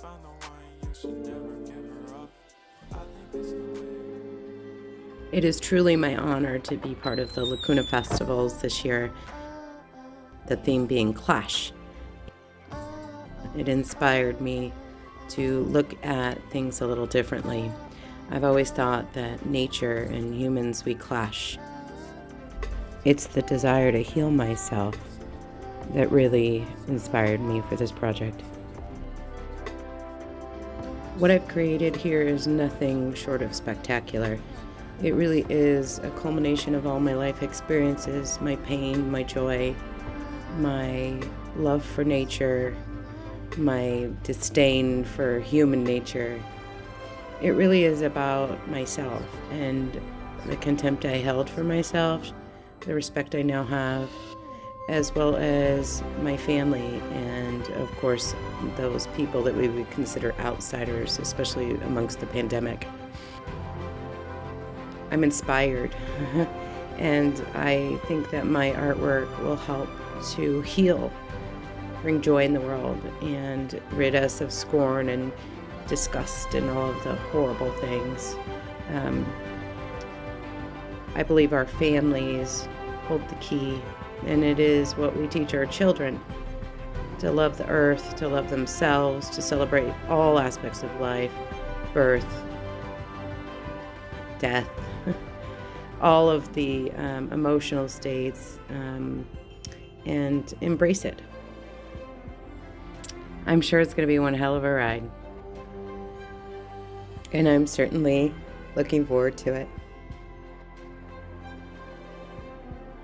the one, you should never give her up. I think it's the way. It is truly my honor to be part of the Lacuna Festivals this year, the theme being Clash. It inspired me to look at things a little differently. I've always thought that nature and humans, we clash. It's the desire to heal myself that really inspired me for this project. What I've created here is nothing short of spectacular. It really is a culmination of all my life experiences, my pain, my joy, my love for nature, my disdain for human nature. It really is about myself and the contempt I held for myself, the respect I now have, as well as my family and, of course, those people that we would consider outsiders, especially amongst the pandemic. I'm inspired, and I think that my artwork will help to heal, bring joy in the world, and rid us of scorn and disgust and all of the horrible things. Um, I believe our families hold the key, and it is what we teach our children to love the earth, to love themselves, to celebrate all aspects of life birth, death, all of the um, emotional states, um, and embrace it. I'm sure it's going to be one hell of a ride. And I'm certainly looking forward to it.